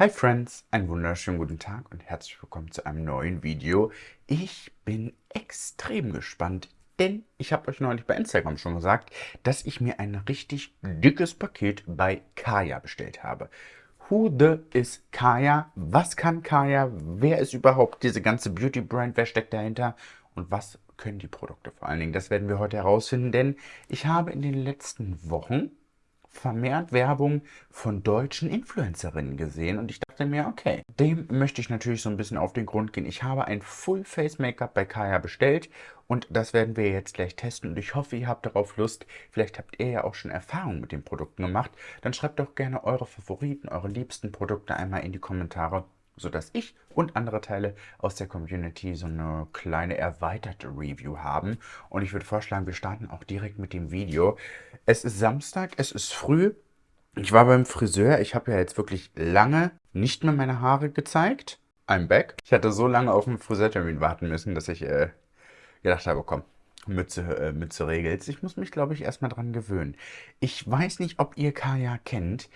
Hi Friends, einen wunderschönen guten Tag und herzlich willkommen zu einem neuen Video. Ich bin extrem gespannt, denn ich habe euch neulich bei Instagram schon gesagt, dass ich mir ein richtig dickes Paket bei Kaya bestellt habe. Who the is Kaya? Was kann Kaya? Wer ist überhaupt diese ganze Beauty Brand? Wer steckt dahinter? Und was können die Produkte vor allen Dingen? Das werden wir heute herausfinden, denn ich habe in den letzten Wochen vermehrt Werbung von deutschen Influencerinnen gesehen und ich dachte mir, okay, dem möchte ich natürlich so ein bisschen auf den Grund gehen. Ich habe ein Full Face Make-up bei Kaya bestellt und das werden wir jetzt gleich testen und ich hoffe, ihr habt darauf Lust. Vielleicht habt ihr ja auch schon Erfahrungen mit den Produkten gemacht. Dann schreibt doch gerne eure Favoriten, eure liebsten Produkte einmal in die Kommentare sodass ich und andere Teile aus der Community so eine kleine erweiterte Review haben. Und ich würde vorschlagen, wir starten auch direkt mit dem Video. Es ist Samstag, es ist früh. Ich war beim Friseur. Ich habe ja jetzt wirklich lange nicht mehr meine Haare gezeigt. I'm back. Ich hatte so lange auf den Friseurtermin warten müssen, dass ich äh, gedacht habe, komm, Mütze, äh, Mütze regelt. Ich muss mich, glaube ich, erstmal dran gewöhnen. Ich weiß nicht, ob ihr Kaya kennt.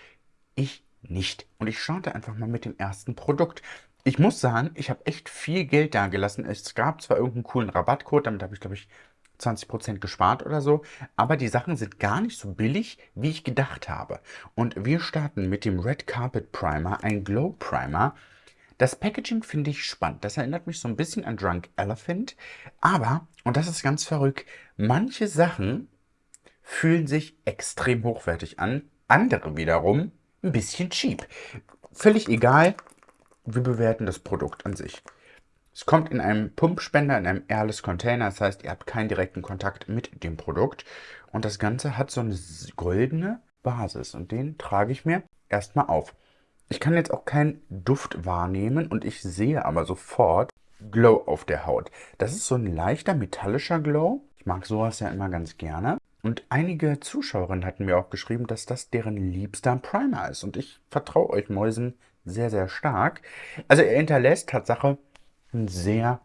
Ich nicht. Und ich starte einfach mal mit dem ersten Produkt. Ich muss sagen, ich habe echt viel Geld da gelassen. Es gab zwar irgendeinen coolen Rabattcode, damit habe ich, glaube ich, 20% gespart oder so, aber die Sachen sind gar nicht so billig, wie ich gedacht habe. Und wir starten mit dem Red Carpet Primer, ein Glow Primer. Das Packaging finde ich spannend. Das erinnert mich so ein bisschen an Drunk Elephant. Aber, und das ist ganz verrückt, manche Sachen fühlen sich extrem hochwertig an. Andere wiederum ein bisschen cheap. Völlig egal, wir bewerten das Produkt an sich. Es kommt in einem Pumpspender, in einem Airless Container, das heißt, ihr habt keinen direkten Kontakt mit dem Produkt. Und das Ganze hat so eine goldene Basis und den trage ich mir erstmal auf. Ich kann jetzt auch keinen Duft wahrnehmen und ich sehe aber sofort Glow auf der Haut. Das ist so ein leichter metallischer Glow. Ich mag sowas ja immer ganz gerne. Und einige Zuschauerinnen hatten mir auch geschrieben, dass das deren liebster Primer ist. Und ich vertraue euch Mäusen sehr, sehr stark. Also er hinterlässt Tatsache ein sehr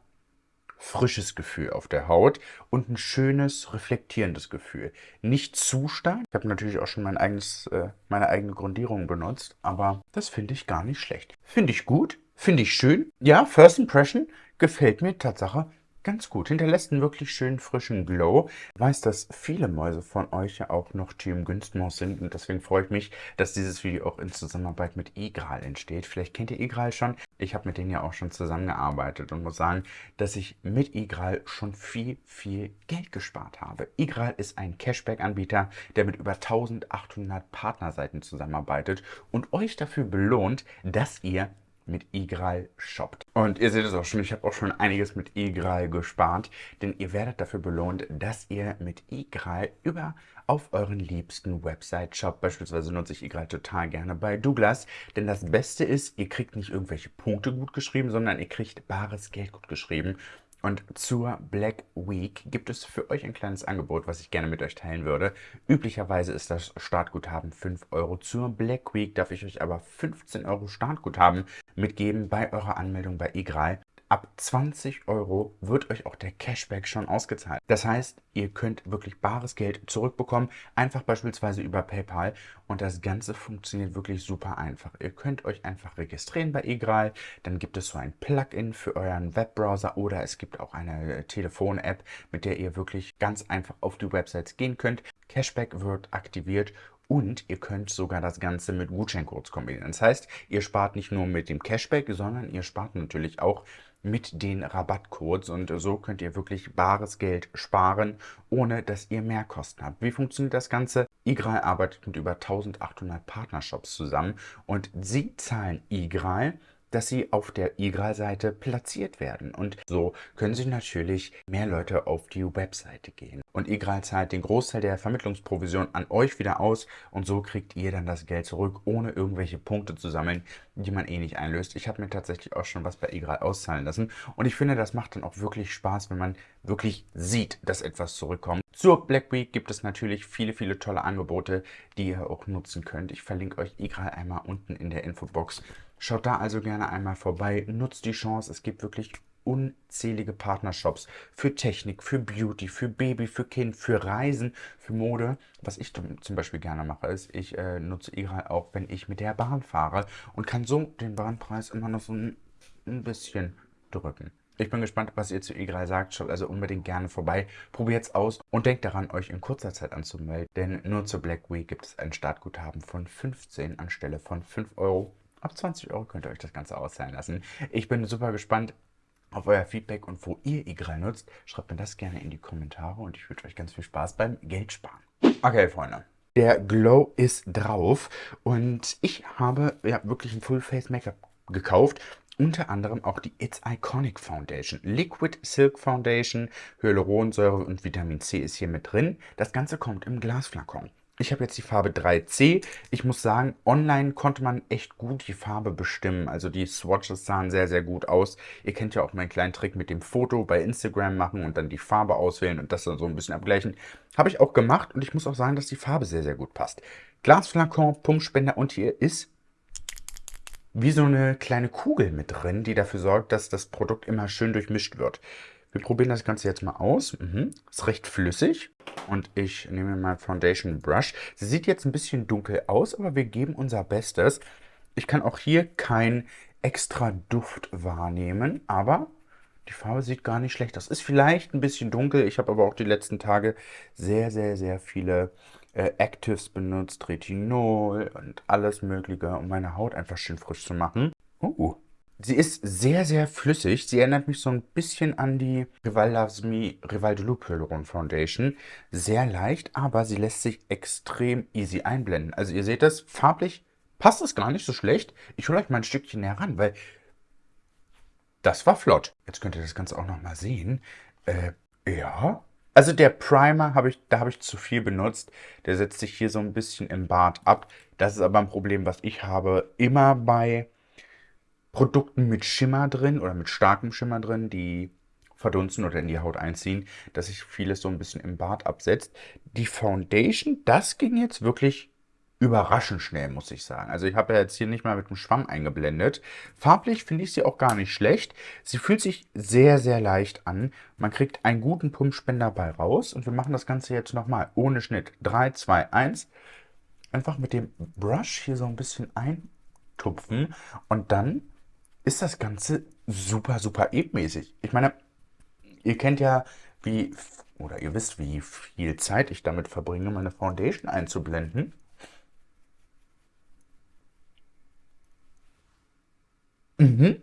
frisches Gefühl auf der Haut und ein schönes, reflektierendes Gefühl. Nicht zu stark. Ich habe natürlich auch schon mein eigenes, äh, meine eigene Grundierung benutzt, aber das finde ich gar nicht schlecht. Finde ich gut, finde ich schön. Ja, First Impression gefällt mir Tatsache ganz gut. Hinterlässt einen wirklich schönen frischen Glow. Ich weiß, dass viele Mäuse von euch ja auch noch Team Günstmaus sind und deswegen freue ich mich, dass dieses Video auch in Zusammenarbeit mit Igral entsteht. Vielleicht kennt ihr Igral schon. Ich habe mit denen ja auch schon zusammengearbeitet und muss sagen, dass ich mit Igral schon viel, viel Geld gespart habe. Igral ist ein Cashback-Anbieter, der mit über 1800 Partnerseiten zusammenarbeitet und euch dafür belohnt, dass ihr mit Igral shoppt. Und ihr seht es auch schon, ich habe auch schon einiges mit Igral gespart, denn ihr werdet dafür belohnt, dass ihr mit Igral über auf euren liebsten Website shoppt. Beispielsweise nutze ich Igral total gerne bei Douglas, denn das Beste ist, ihr kriegt nicht irgendwelche Punkte gut geschrieben, sondern ihr kriegt bares Geld gut geschrieben und zur Black Week gibt es für euch ein kleines Angebot, was ich gerne mit euch teilen würde. Üblicherweise ist das Startguthaben 5 Euro. Zur Black Week darf ich euch aber 15 Euro Startguthaben mitgeben bei eurer Anmeldung bei Igral. Ab 20 Euro wird euch auch der Cashback schon ausgezahlt. Das heißt, ihr könnt wirklich bares Geld zurückbekommen, einfach beispielsweise über PayPal und das Ganze funktioniert wirklich super einfach. Ihr könnt euch einfach registrieren bei eGral, dann gibt es so ein Plugin für euren Webbrowser oder es gibt auch eine Telefon-App, mit der ihr wirklich ganz einfach auf die Websites gehen könnt. Cashback wird aktiviert und ihr könnt sogar das Ganze mit Gutscheincodes kombinieren. Das heißt, ihr spart nicht nur mit dem Cashback, sondern ihr spart natürlich auch mit den Rabattcodes und so könnt ihr wirklich bares Geld sparen, ohne dass ihr mehr Kosten habt. Wie funktioniert das Ganze? Igral arbeitet mit über 1800 Partnershops zusammen und sie zahlen Igral dass sie auf der Igral-Seite platziert werden. Und so können sich natürlich mehr Leute auf die Webseite gehen. Und Igral zahlt den Großteil der Vermittlungsprovision an euch wieder aus und so kriegt ihr dann das Geld zurück, ohne irgendwelche Punkte zu sammeln, die man eh nicht einlöst. Ich habe mir tatsächlich auch schon was bei Igral auszahlen lassen und ich finde, das macht dann auch wirklich Spaß, wenn man wirklich sieht, dass etwas zurückkommt. Zur Black Week gibt es natürlich viele, viele tolle Angebote, die ihr auch nutzen könnt. Ich verlinke euch Igral einmal unten in der Infobox. Schaut da also gerne einmal vorbei, nutzt die Chance, es gibt wirklich unzählige Partnershops für Technik, für Beauty, für Baby, für Kind, für Reisen, für Mode. Was ich zum Beispiel gerne mache, ist, ich äh, nutze Igral auch, wenn ich mit der Bahn fahre und kann so den Bahnpreis immer noch so ein, ein bisschen drücken. Ich bin gespannt, was ihr zu E3 sagt. Schaut also unbedingt gerne vorbei. Probiert es aus und denkt daran, euch in kurzer Zeit anzumelden. Denn nur zur Black Week gibt es ein Startguthaben von 15 anstelle von 5 Euro. Ab 20 Euro könnt ihr euch das Ganze auszahlen lassen. Ich bin super gespannt auf euer Feedback und wo ihr E3 nutzt. Schreibt mir das gerne in die Kommentare und ich wünsche euch ganz viel Spaß beim Geldsparen. Okay, Freunde. Der Glow ist drauf und ich habe ja wirklich ein Full Face Make-up gekauft unter anderem auch die It's Iconic Foundation. Liquid Silk Foundation, Hyaluronsäure und Vitamin C ist hier mit drin. Das Ganze kommt im Glasflakon. Ich habe jetzt die Farbe 3C. Ich muss sagen, online konnte man echt gut die Farbe bestimmen. Also die Swatches sahen sehr, sehr gut aus. Ihr kennt ja auch meinen kleinen Trick mit dem Foto bei Instagram machen und dann die Farbe auswählen und das dann so ein bisschen abgleichen. Habe ich auch gemacht und ich muss auch sagen, dass die Farbe sehr, sehr gut passt. Glasflakon, Pumpspender und hier ist wie so eine kleine Kugel mit drin, die dafür sorgt, dass das Produkt immer schön durchmischt wird. Wir probieren das Ganze jetzt mal aus. Mhm. Ist recht flüssig. Und ich nehme mal Foundation Brush. Sie sieht jetzt ein bisschen dunkel aus, aber wir geben unser Bestes. Ich kann auch hier kein extra Duft wahrnehmen, aber die Farbe sieht gar nicht schlecht aus. Ist vielleicht ein bisschen dunkel. Ich habe aber auch die letzten Tage sehr, sehr, sehr viele äh, Actives benutzt, Retinol und alles mögliche, um meine Haut einfach schön frisch zu machen. Uh, sie ist sehr, sehr flüssig. Sie erinnert mich so ein bisschen an die Rival Loves Me Rival de Loup Hyaluron Foundation. Sehr leicht, aber sie lässt sich extrem easy einblenden. Also ihr seht das, farblich passt es gar nicht so schlecht. Ich hole euch mal ein Stückchen näher ran, weil das war flott. Jetzt könnt ihr das Ganze auch noch mal sehen. Äh, ja, also der Primer, habe ich, da habe ich zu viel benutzt. Der setzt sich hier so ein bisschen im Bart ab. Das ist aber ein Problem, was ich habe. Immer bei Produkten mit Schimmer drin oder mit starkem Schimmer drin, die verdunsten oder in die Haut einziehen, dass sich vieles so ein bisschen im Bart absetzt. Die Foundation, das ging jetzt wirklich überraschend schnell, muss ich sagen. Also ich habe ja jetzt hier nicht mal mit dem Schwamm eingeblendet. Farblich finde ich sie auch gar nicht schlecht. Sie fühlt sich sehr, sehr leicht an. Man kriegt einen guten Pumpspender bei raus. Und wir machen das Ganze jetzt nochmal ohne Schnitt. 3, 2, 1. Einfach mit dem Brush hier so ein bisschen eintupfen. Und dann ist das Ganze super, super ebenmäßig. Ich meine, ihr kennt ja, wie, oder ihr wisst, wie viel Zeit ich damit verbringe, meine Foundation einzublenden. Mhm.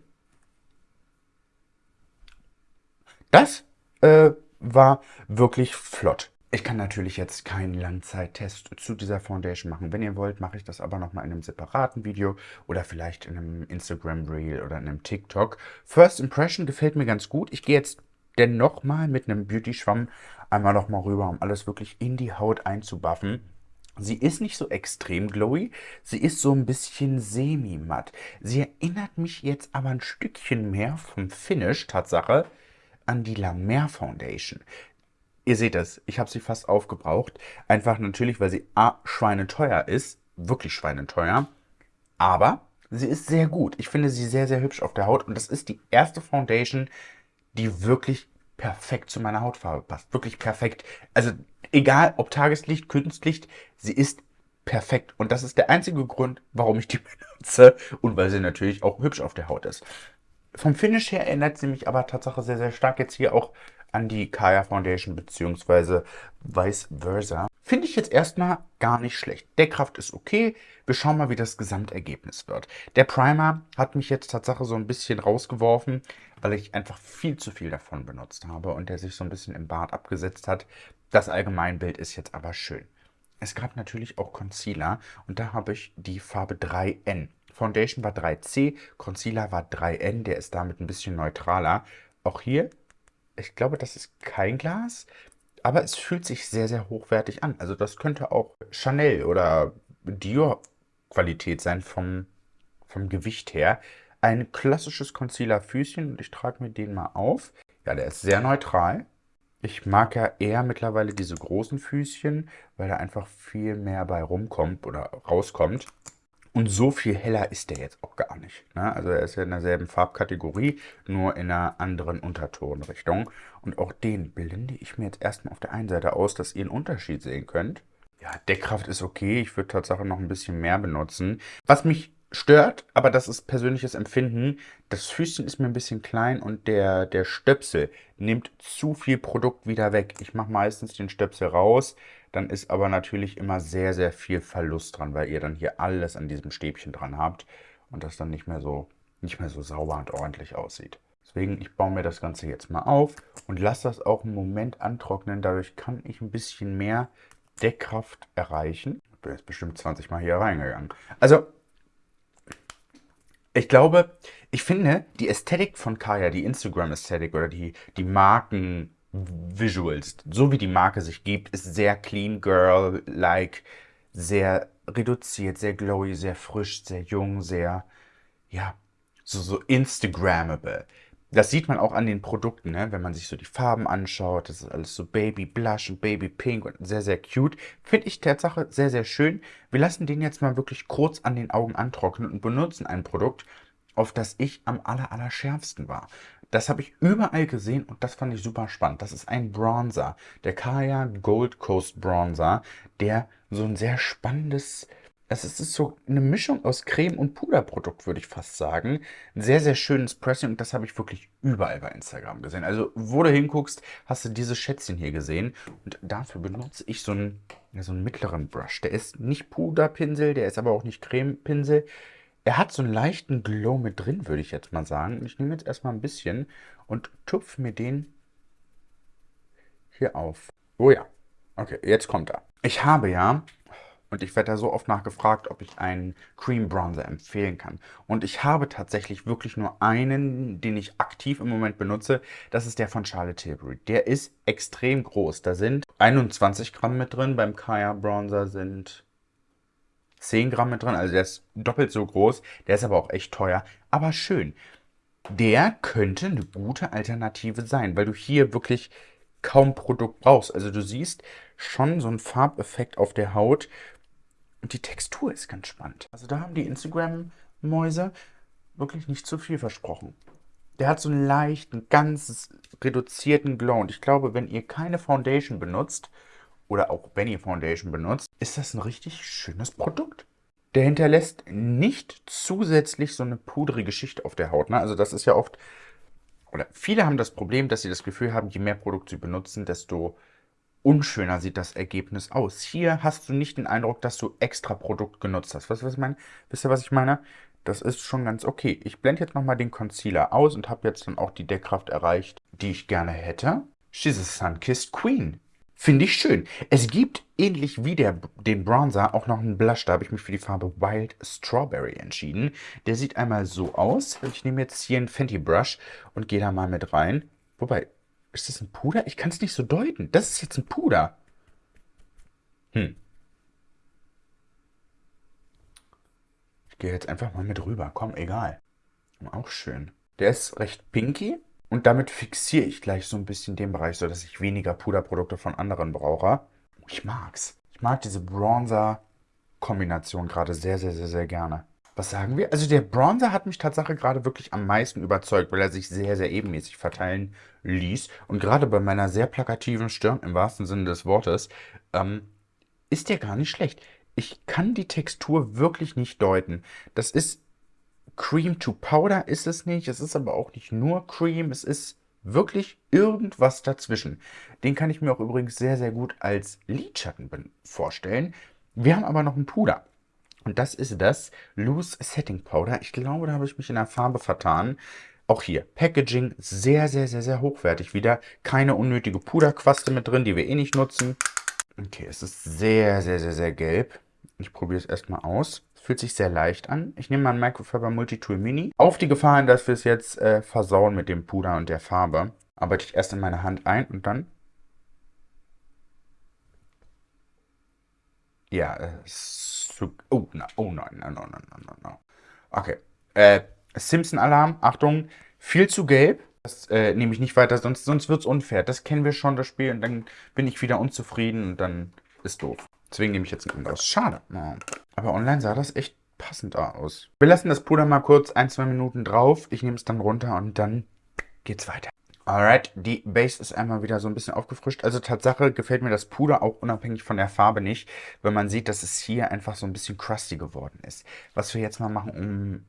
Das äh, war wirklich flott. Ich kann natürlich jetzt keinen Langzeittest zu dieser Foundation machen. Wenn ihr wollt, mache ich das aber nochmal in einem separaten Video oder vielleicht in einem Instagram Reel oder in einem TikTok. First Impression gefällt mir ganz gut. Ich gehe jetzt dennoch mal mit einem Beauty-Schwamm einmal nochmal rüber, um alles wirklich in die Haut einzubuffen. Sie ist nicht so extrem glowy, sie ist so ein bisschen semi-matt. Sie erinnert mich jetzt aber ein Stückchen mehr vom Finish, Tatsache, an die La Mer Foundation. Ihr seht es, ich habe sie fast aufgebraucht. Einfach natürlich, weil sie A, schweineteuer ist, wirklich schweineteuer, aber sie ist sehr gut. Ich finde sie sehr, sehr hübsch auf der Haut und das ist die erste Foundation, die wirklich perfekt zu meiner Hautfarbe passt. Wirklich perfekt. Also egal ob Tageslicht, Kunstlicht, sie ist perfekt. Und das ist der einzige Grund, warum ich die benutze und weil sie natürlich auch hübsch auf der Haut ist. Vom Finish her erinnert sie mich aber Tatsache sehr, sehr stark jetzt hier auch an die Kaya Foundation beziehungsweise vice versa. Finde ich jetzt erstmal gar nicht schlecht. Deckkraft ist okay. Wir schauen mal, wie das Gesamtergebnis wird. Der Primer hat mich jetzt Tatsache so ein bisschen rausgeworfen, weil ich einfach viel zu viel davon benutzt habe und der sich so ein bisschen im Bart abgesetzt hat. Das Allgemeinbild ist jetzt aber schön. Es gab natürlich auch Concealer und da habe ich die Farbe 3N. Foundation war 3C, Concealer war 3N, der ist damit ein bisschen neutraler. Auch hier, ich glaube, das ist kein Glas, aber es fühlt sich sehr, sehr hochwertig an. Also das könnte auch Chanel oder Dior Qualität sein vom, vom Gewicht her. Ein klassisches Concealer-Füßchen und ich trage mir den mal auf. Ja, der ist sehr neutral. Ich mag ja eher mittlerweile diese großen Füßchen, weil da einfach viel mehr bei rumkommt oder rauskommt. Und so viel heller ist der jetzt auch gar nicht. Ne? Also er ist ja in derselben Farbkategorie, nur in einer anderen Untertonrichtung. Und auch den blende ich mir jetzt erstmal auf der einen Seite aus, dass ihr einen Unterschied sehen könnt. Ja, Deckkraft ist okay. Ich würde tatsächlich noch ein bisschen mehr benutzen. Was mich stört, aber das ist persönliches Empfinden. Das Füßchen ist mir ein bisschen klein und der, der Stöpsel nimmt zu viel Produkt wieder weg. Ich mache meistens den Stöpsel raus, dann ist aber natürlich immer sehr, sehr viel Verlust dran, weil ihr dann hier alles an diesem Stäbchen dran habt und das dann nicht mehr so, nicht mehr so sauber und ordentlich aussieht. Deswegen, ich baue mir das Ganze jetzt mal auf und lasse das auch einen Moment antrocknen. Dadurch kann ich ein bisschen mehr Deckkraft erreichen. Ich bin jetzt bestimmt 20 Mal hier reingegangen. Also, ich glaube, ich finde, die Ästhetik von Kaya, die Instagram-Ästhetik oder die, die Marken-Visuals, so wie die Marke sich gibt, ist sehr clean girl-like, sehr reduziert, sehr glowy, sehr frisch, sehr jung, sehr, ja, so, so Instagrammable. Das sieht man auch an den Produkten, ne? wenn man sich so die Farben anschaut. Das ist alles so Baby Blush und Baby Pink und sehr, sehr cute. Finde ich Tatsache sehr, sehr schön. Wir lassen den jetzt mal wirklich kurz an den Augen antrocknen und benutzen ein Produkt, auf das ich am aller, aller schärfsten war. Das habe ich überall gesehen und das fand ich super spannend. Das ist ein Bronzer, der Kaya Gold Coast Bronzer, der so ein sehr spannendes es ist so eine Mischung aus Creme und Puderprodukt, würde ich fast sagen. Ein sehr, sehr schönes Pressing und das habe ich wirklich überall bei Instagram gesehen. Also, wo du hinguckst, hast du diese Schätzchen hier gesehen. Und dafür benutze ich so einen, so einen mittleren Brush. Der ist nicht Puderpinsel, der ist aber auch nicht Cremepinsel. Er hat so einen leichten Glow mit drin, würde ich jetzt mal sagen. Ich nehme jetzt erstmal ein bisschen und tupfe mir den hier auf. Oh ja. Okay, jetzt kommt er. Ich habe ja und ich werde da so oft nachgefragt, ob ich einen Cream Bronzer empfehlen kann. Und ich habe tatsächlich wirklich nur einen, den ich aktiv im Moment benutze. Das ist der von Charlotte Tilbury. Der ist extrem groß. Da sind 21 Gramm mit drin. Beim Kaya Bronzer sind 10 Gramm mit drin. Also der ist doppelt so groß. Der ist aber auch echt teuer. Aber schön. Der könnte eine gute Alternative sein, weil du hier wirklich kaum Produkt brauchst. Also du siehst schon so einen Farbeffekt auf der Haut, und die Textur ist ganz spannend. Also da haben die Instagram-Mäuse wirklich nicht zu viel versprochen. Der hat so einen leichten, ganz reduzierten Glow. Und ich glaube, wenn ihr keine Foundation benutzt, oder auch ihr Foundation benutzt, ist das ein richtig schönes Produkt. Der hinterlässt nicht zusätzlich so eine pudrige Schicht auf der Haut. Ne? Also das ist ja oft, oder viele haben das Problem, dass sie das Gefühl haben, je mehr Produkt sie benutzen, desto unschöner sieht das Ergebnis aus. Hier hast du nicht den Eindruck, dass du extra Produkt genutzt hast. Weißt was ich meine? Wisst ihr, was ich meine? Das ist schon ganz okay. Ich blende jetzt nochmal den Concealer aus und habe jetzt dann auch die Deckkraft erreicht, die ich gerne hätte. She's a Sun-Kissed Queen. Finde ich schön. Es gibt, ähnlich wie der, den Bronzer, auch noch einen Blush. Da habe ich mich für die Farbe Wild Strawberry entschieden. Der sieht einmal so aus. Ich nehme jetzt hier einen Fenty Brush und gehe da mal mit rein. Wobei, ist das ein Puder? Ich kann es nicht so deuten. Das ist jetzt ein Puder. Hm. Ich gehe jetzt einfach mal mit rüber. Komm, egal. Auch schön. Der ist recht pinky. Und damit fixiere ich gleich so ein bisschen den Bereich, sodass ich weniger Puderprodukte von anderen brauche. Ich mag's. Ich mag diese Bronzer-Kombination gerade sehr, sehr, sehr, sehr gerne was sagen wir? Also der Bronzer hat mich tatsächlich gerade wirklich am meisten überzeugt, weil er sich sehr, sehr ebenmäßig verteilen ließ. Und gerade bei meiner sehr plakativen Stirn, im wahrsten Sinne des Wortes, ähm, ist der gar nicht schlecht. Ich kann die Textur wirklich nicht deuten. Das ist Cream to Powder, ist es nicht. Es ist aber auch nicht nur Cream. Es ist wirklich irgendwas dazwischen. Den kann ich mir auch übrigens sehr, sehr gut als Lidschatten vorstellen. Wir haben aber noch einen Puder. Und das ist das Loose Setting Powder. Ich glaube, da habe ich mich in der Farbe vertan. Auch hier, Packaging sehr, sehr, sehr, sehr hochwertig. Wieder keine unnötige Puderquaste mit drin, die wir eh nicht nutzen. Okay, es ist sehr, sehr, sehr, sehr gelb. Ich probiere es erstmal aus. Fühlt sich sehr leicht an. Ich nehme mal ein Microfiber Multitool Mini. Auf die Gefahr hin, dass wir es jetzt äh, versauen mit dem Puder und der Farbe, arbeite ich erst in meine Hand ein und dann... Ja, es zu. Oh, na, oh nein, nein, nein, nein, nein, nein. Okay. Äh, Simpson-Alarm, Achtung, viel zu gelb. Das äh, nehme ich nicht weiter, sonst, sonst wird es unfair. Das kennen wir schon, das Spiel, und dann bin ich wieder unzufrieden und dann ist doof. Deswegen nehme ich jetzt ein anderes. Schade. Aber online sah das echt passend aus. Wir lassen das Puder mal kurz ein, zwei Minuten drauf. Ich nehme es dann runter und dann geht's weiter. Alright, die Base ist einmal wieder so ein bisschen aufgefrischt. Also Tatsache gefällt mir das Puder auch unabhängig von der Farbe nicht, weil man sieht, dass es hier einfach so ein bisschen crusty geworden ist. Was wir jetzt mal machen, um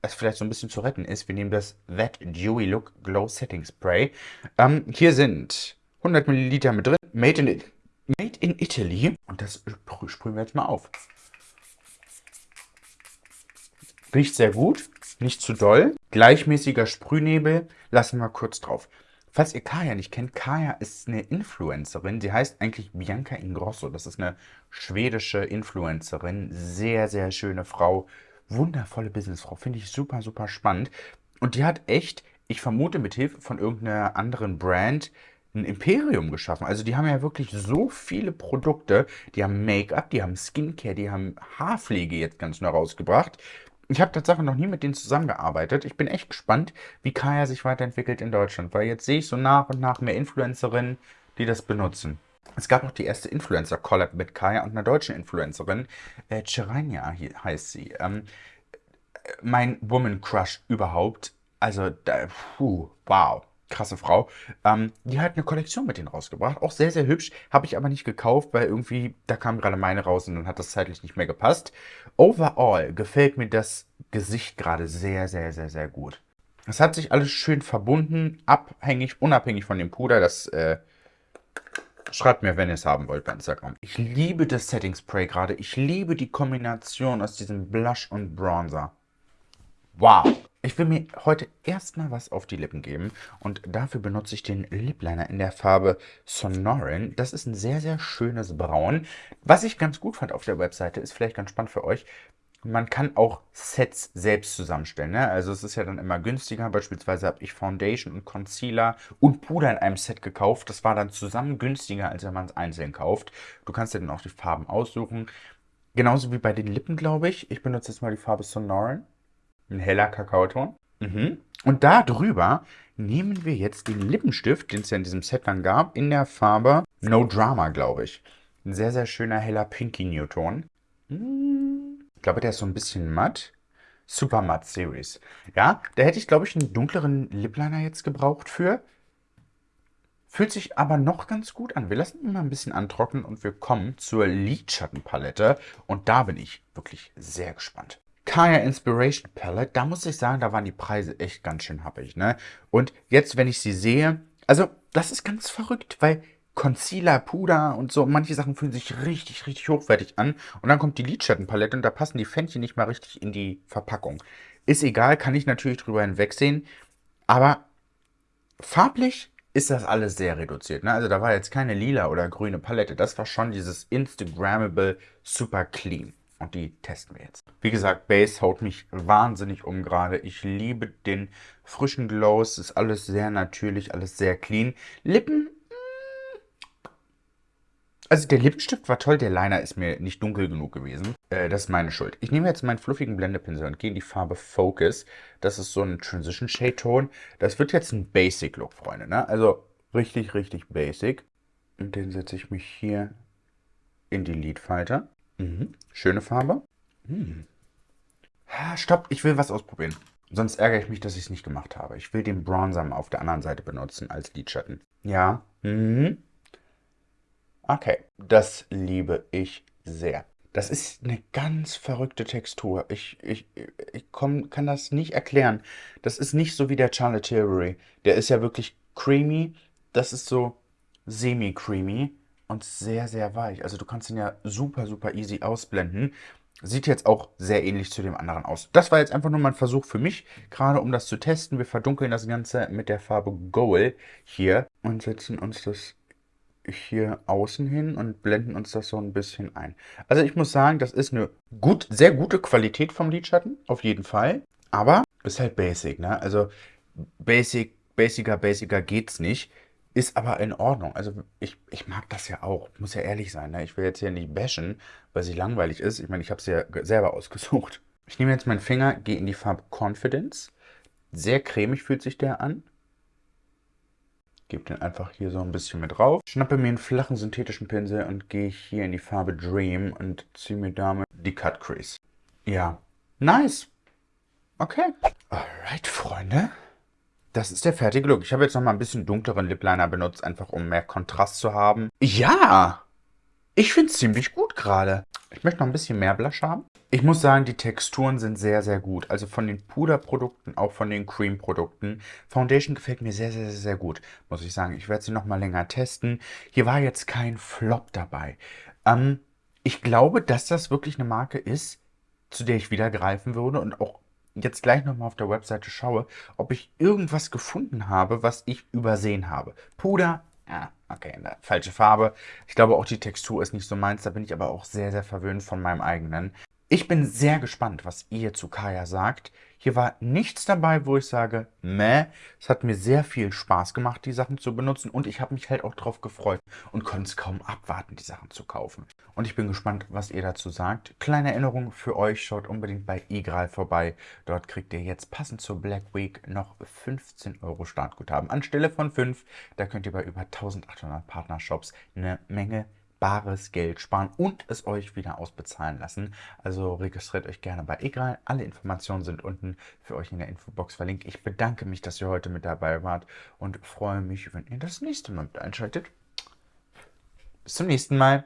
es vielleicht so ein bisschen zu retten, ist, wir nehmen das That Dewy Look Glow Setting Spray. Ähm, hier sind 100 Milliliter mit drin, made in, made in Italy. Und das sprühen wir jetzt mal auf. Riecht sehr gut, nicht zu doll. Gleichmäßiger Sprühnebel, lassen wir kurz drauf. Falls ihr Kaya nicht kennt, Kaya ist eine Influencerin. Sie heißt eigentlich Bianca Ingrosso. Das ist eine schwedische Influencerin. Sehr, sehr schöne Frau. Wundervolle Businessfrau. Finde ich super, super spannend. Und die hat echt, ich vermute mit Hilfe von irgendeiner anderen Brand, ein Imperium geschaffen. Also die haben ja wirklich so viele Produkte. Die haben Make-up, die haben Skincare, die haben Haarpflege jetzt ganz neu rausgebracht. Ich habe tatsächlich noch nie mit denen zusammengearbeitet. Ich bin echt gespannt, wie Kaya sich weiterentwickelt in Deutschland, weil jetzt sehe ich so nach und nach mehr Influencerinnen, die das benutzen. Es gab noch die erste Influencer-Collab mit Kaya und einer deutschen Influencerin. Äh, Cherania heißt sie. Ähm, mein Woman Crush überhaupt. Also, da, puh, wow krasse Frau. Ähm, die hat eine Kollektion mit denen rausgebracht. Auch sehr, sehr hübsch. Habe ich aber nicht gekauft, weil irgendwie, da kam gerade meine raus und dann hat das zeitlich nicht mehr gepasst. Overall gefällt mir das Gesicht gerade sehr, sehr, sehr, sehr gut. Es hat sich alles schön verbunden, abhängig, unabhängig von dem Puder. Das äh, schreibt mir, wenn ihr es haben wollt bei Instagram. Ich liebe das Setting Spray gerade. Ich liebe die Kombination aus diesem Blush und Bronzer. Wow! Ich will mir heute erstmal was auf die Lippen geben und dafür benutze ich den Lip Liner in der Farbe Sonoran. Das ist ein sehr, sehr schönes Braun. Was ich ganz gut fand auf der Webseite, ist vielleicht ganz spannend für euch, man kann auch Sets selbst zusammenstellen. Ne? Also es ist ja dann immer günstiger. Beispielsweise habe ich Foundation und Concealer und Puder in einem Set gekauft. Das war dann zusammen günstiger, als wenn man es einzeln kauft. Du kannst dir dann auch die Farben aussuchen. Genauso wie bei den Lippen, glaube ich. Ich benutze jetzt mal die Farbe Sonoran. Ein heller Kakaoton. Mhm. Und da drüber nehmen wir jetzt den Lippenstift, den es ja in diesem Set dann gab, in der Farbe No Drama, glaube ich. Ein sehr, sehr schöner heller Pinky Newton. Ich glaube, der ist so ein bisschen matt. Super Matt Series. Ja, da hätte ich, glaube ich, einen dunkleren Lipliner jetzt gebraucht für. Fühlt sich aber noch ganz gut an. Wir lassen ihn mal ein bisschen antrocknen und wir kommen zur Lidschattenpalette. Und da bin ich wirklich sehr gespannt. Kaya Inspiration Palette, da muss ich sagen, da waren die Preise echt ganz schön happig, ne? Und jetzt, wenn ich sie sehe, also das ist ganz verrückt, weil Concealer, Puder und so, manche Sachen fühlen sich richtig, richtig hochwertig an. Und dann kommt die Lidschattenpalette und da passen die Fändchen nicht mal richtig in die Verpackung. Ist egal, kann ich natürlich drüber hinwegsehen. Aber farblich ist das alles sehr reduziert. Ne? Also da war jetzt keine lila oder grüne Palette. Das war schon dieses Instagrammable Super Clean. Und die testen wir jetzt. Wie gesagt, Base haut mich wahnsinnig um gerade. Ich liebe den frischen Glow. Es ist alles sehr natürlich, alles sehr clean. Lippen mm. also der Lippenstift war toll, der Liner ist mir nicht dunkel genug gewesen. Äh, das ist meine Schuld. Ich nehme jetzt meinen fluffigen Blendepinsel und gehe in die Farbe Focus. Das ist so ein Transition Shade Ton. Das wird jetzt ein Basic Look, Freunde. Ne? Also richtig, richtig basic. Und den setze ich mich hier in die Lidfalte. Mhm. Schöne Farbe. Hm. Stopp, ich will was ausprobieren. Sonst ärgere ich mich, dass ich es nicht gemacht habe. Ich will den Bronzer auf der anderen Seite benutzen als Lidschatten. Ja. Mhm. Okay, das liebe ich sehr. Das ist eine ganz verrückte Textur. Ich, ich, ich komm, kann das nicht erklären. Das ist nicht so wie der Charlotte Tilbury. Der ist ja wirklich creamy. Das ist so semi-creamy und sehr, sehr weich. Also du kannst ihn ja super, super easy ausblenden. Sieht jetzt auch sehr ähnlich zu dem anderen aus. Das war jetzt einfach nur mal ein Versuch für mich, gerade um das zu testen. Wir verdunkeln das Ganze mit der Farbe Gold hier und setzen uns das hier außen hin und blenden uns das so ein bisschen ein. Also ich muss sagen, das ist eine gut, sehr gute Qualität vom Lidschatten, auf jeden Fall. Aber ist halt basic, ne? Also basic, basicer, basicer geht's nicht. Ist aber in Ordnung. Also ich, ich mag das ja auch. Muss ja ehrlich sein. Ne? Ich will jetzt hier nicht bashen, weil sie langweilig ist. Ich meine, ich habe sie ja selber ausgesucht. Ich nehme jetzt meinen Finger, gehe in die Farbe Confidence. Sehr cremig fühlt sich der an. Gebe den einfach hier so ein bisschen mit drauf. Schnappe mir einen flachen synthetischen Pinsel und gehe hier in die Farbe Dream und ziehe mir damit die Cut Crease. Ja, Nice. Okay. Alright, Freunde. Das ist der fertige Look. Ich habe jetzt noch mal ein bisschen dunkleren Lip Liner benutzt, einfach um mehr Kontrast zu haben. Ja, ich finde es ziemlich gut gerade. Ich möchte noch ein bisschen mehr Blush haben. Ich muss sagen, die Texturen sind sehr, sehr gut. Also von den Puderprodukten, auch von den Cream-Produkten. Foundation gefällt mir sehr, sehr, sehr gut, muss ich sagen. Ich werde sie noch mal länger testen. Hier war jetzt kein Flop dabei. Ähm, ich glaube, dass das wirklich eine Marke ist, zu der ich wieder greifen würde und auch jetzt gleich nochmal auf der Webseite schaue, ob ich irgendwas gefunden habe, was ich übersehen habe. Puder, ja, okay, falsche Farbe. Ich glaube auch die Textur ist nicht so meins, da bin ich aber auch sehr, sehr verwöhnt von meinem eigenen. Ich bin sehr gespannt, was ihr zu Kaya sagt. Hier war nichts dabei, wo ich sage, meh. Es hat mir sehr viel Spaß gemacht, die Sachen zu benutzen und ich habe mich halt auch drauf gefreut und konnte es kaum abwarten, die Sachen zu kaufen. Und ich bin gespannt, was ihr dazu sagt. Kleine Erinnerung für euch, schaut unbedingt bei Igral vorbei. Dort kriegt ihr jetzt passend zur Black Week noch 15 Euro Startguthaben anstelle von 5. Da könnt ihr bei über 1800 Partnershops eine Menge bares Geld sparen und es euch wieder ausbezahlen lassen. Also registriert euch gerne bei Egral. Alle Informationen sind unten für euch in der Infobox verlinkt. Ich bedanke mich, dass ihr heute mit dabei wart und freue mich, wenn ihr das nächste Mal mit einschaltet. Bis zum nächsten Mal.